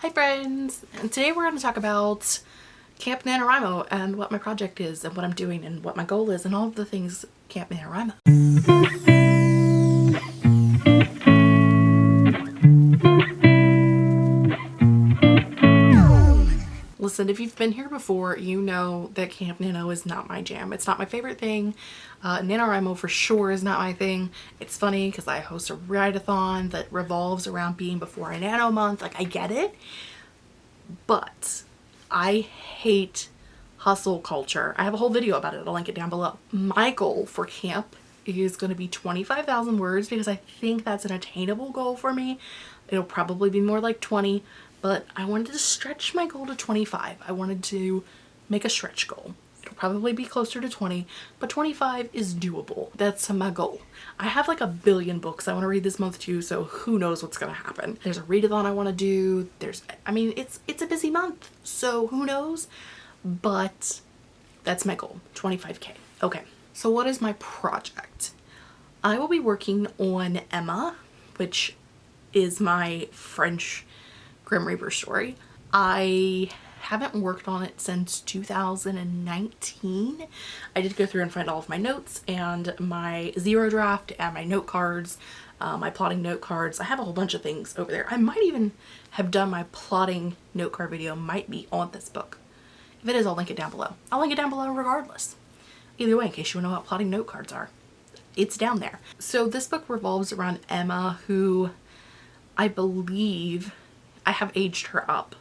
Hi friends! And today we're going to talk about Camp NaNoWriMo and what my project is and what I'm doing and what my goal is and all of the things Camp NaNoWriMo. Listen, if you've been here before, you know that Camp Nano is not my jam. It's not my favorite thing. Uh, NaNoWriMo for sure is not my thing. It's funny because I host a write-a-thon that revolves around being before a Nano month. Like, I get it. But I hate hustle culture. I have a whole video about it. I'll link it down below. My goal for camp is going to be 25,000 words because I think that's an attainable goal for me. It'll probably be more like 20, but I wanted to stretch my goal to 25. I wanted to make a stretch goal. It'll probably be closer to 20, but 25 is doable. That's my goal. I have like a billion books I want to read this month too, so who knows what's going to happen. There's a readathon I want to do. There's, I mean, it's, it's a busy month, so who knows? But that's my goal, 25k. Okay, so what is my project? I will be working on Emma, which is my French Grim Reaper story. I haven't worked on it since 2019. I did go through and find all of my notes and my zero draft and my note cards, uh, my plotting note cards. I have a whole bunch of things over there. I might even have done my plotting note card video might be on this book. If it is, I'll link it down below. I'll link it down below regardless. Either way, in case you want to know what plotting note cards are. It's down there. So this book revolves around Emma, who I believe I have aged her up.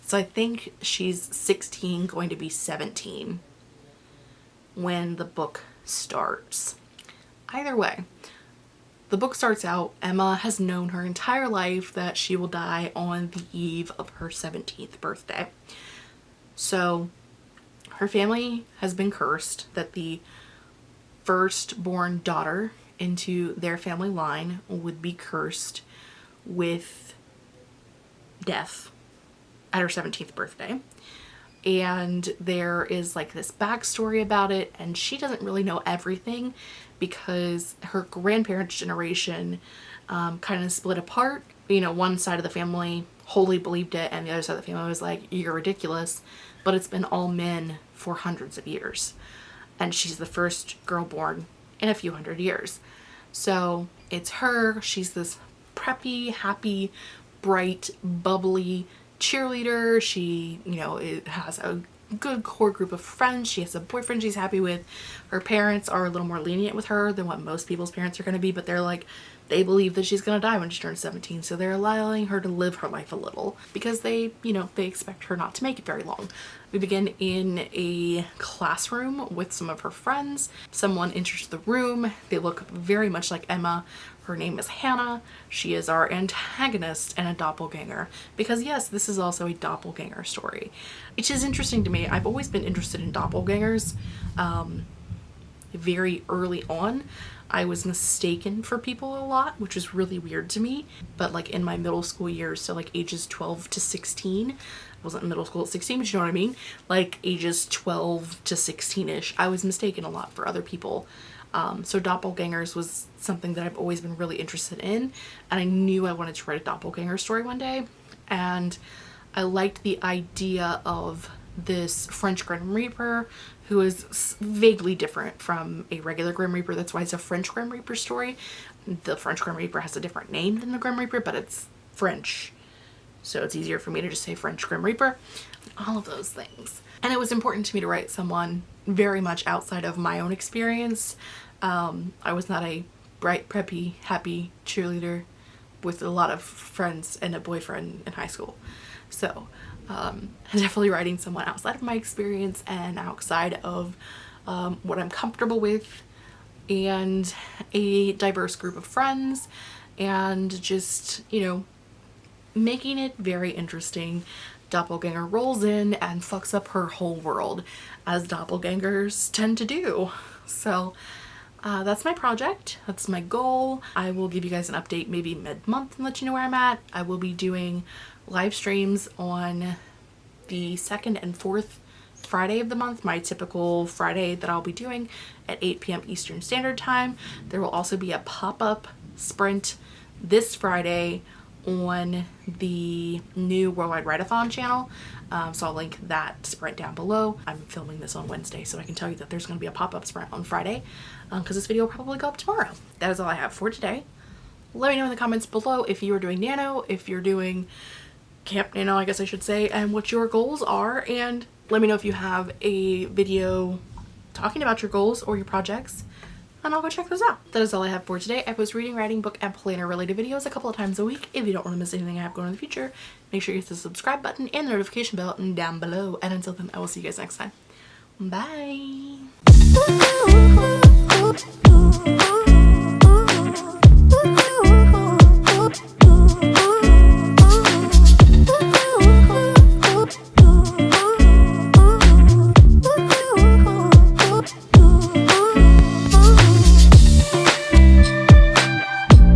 So I think she's 16 going to be 17 when the book starts. Either way, the book starts out, Emma has known her entire life that she will die on the eve of her 17th birthday. So her family has been cursed that the firstborn daughter into their family line would be cursed with death at her 17th birthday. And there is like this backstory about it and she doesn't really know everything because her grandparents generation um, kind of split apart. You know one side of the family wholly believed it and the other side of the family was like you're ridiculous but it's been all men for hundreds of years. And she's the first girl born in a few hundred years. So it's her she's this preppy happy bright, bubbly cheerleader. She, you know, it has a good core group of friends. She has a boyfriend she's happy with. Her parents are a little more lenient with her than what most people's parents are going to be, but they're like, they believe that she's to die when she turns 17. So they're allowing her to live her life a little because they, you know, they expect her not to make it very long. We begin in a classroom with some of her friends. Someone enters the room. They look very much like Emma. Her name is Hannah. She is our antagonist and a doppelganger because yes, this is also a doppelganger story. Which is interesting to me. I've always been interested in doppelgangers um, very early on. I was mistaken for people a lot, which was really weird to me. But like in my middle school years, so like ages 12 to 16, I wasn't in middle school at 16, but you know what I mean? Like ages 12 to 16-ish, I was mistaken a lot for other people. Um, so doppelgangers was something that I've always been really interested in and I knew I wanted to write a doppelganger story one day and I liked the idea of this French Grim Reaper who is vaguely different from a regular Grim Reaper. That's why it's a French Grim Reaper story. The French Grim Reaper has a different name than the Grim Reaper, but it's French. So it's easier for me to just say French Grim Reaper. All of those things. And it was important to me to write someone very much outside of my own experience. Um, I was not a bright, preppy, happy cheerleader with a lot of friends and a boyfriend in high school. So um, definitely writing someone outside of my experience and outside of um, what I'm comfortable with and a diverse group of friends and just, you know, making it very interesting. Doppelganger rolls in and fucks up her whole world as doppelgangers tend to do. So uh, that's my project. That's my goal. I will give you guys an update maybe mid-month and let you know where I'm at. I will be doing live streams on the second and fourth Friday of the month, my typical Friday that I'll be doing at 8 p.m. Eastern Standard Time. There will also be a pop-up sprint this Friday on the new Worldwide Write-A-Thon channel. Um, so I'll link that sprint down below. I'm filming this on Wednesday, so I can tell you that there's going to be a pop-up sprint on Friday because um, this video will probably go up tomorrow. That is all I have for today. Let me know in the comments below if you are doing Nano, if you're doing Camp Nano, I guess I should say, and what your goals are. And let me know if you have a video talking about your goals or your projects and I'll go check those out. That is all I have for today. I post reading, writing, book, and planner related videos a couple of times a week. If you don't want to miss anything I have going in the future, make sure you hit the subscribe button and the notification bell down below. And until then, I will see you guys next time. Bye!